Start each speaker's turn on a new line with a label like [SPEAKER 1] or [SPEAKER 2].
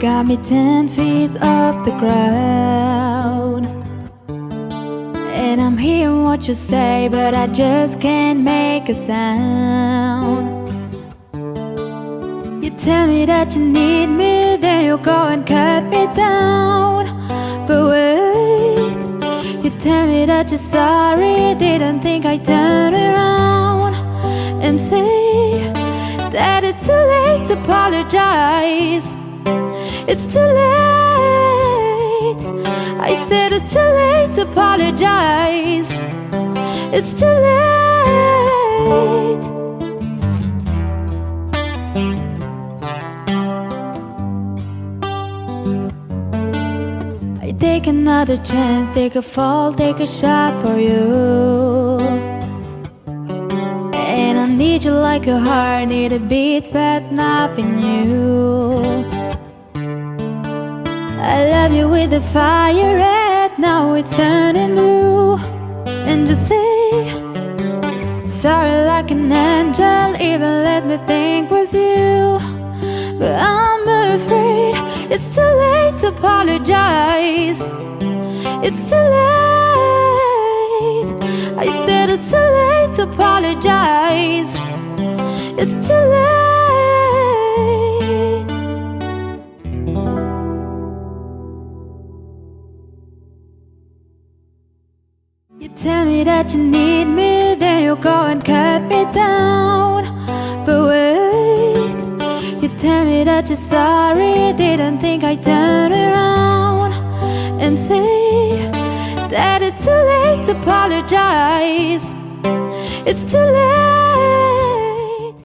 [SPEAKER 1] got me ten feet off the ground. And I'm hearing what you say But I just can't make a sound. You tell me that you need me Then you go and cut me down. But wait You tell me that you're sorry Didn't think I'd turn around And say it's too late to apologize. It's too late. I said it's too late to apologize. It's too late. I take another chance, take a fall, take a shot for you I need you like a heart, need a beat, but nothing new I love you with the fire red Now it's turning blue. And just say Sorry like an angel Even let me think was you. But I'm afraid It's too late to apologize. It's too late to apologize. It's too late. You tell me that you need me, then you go and cut me down. But wait, you tell me that you're sorry, didn't think I'd turn around And say that it's too late to apologize It's too late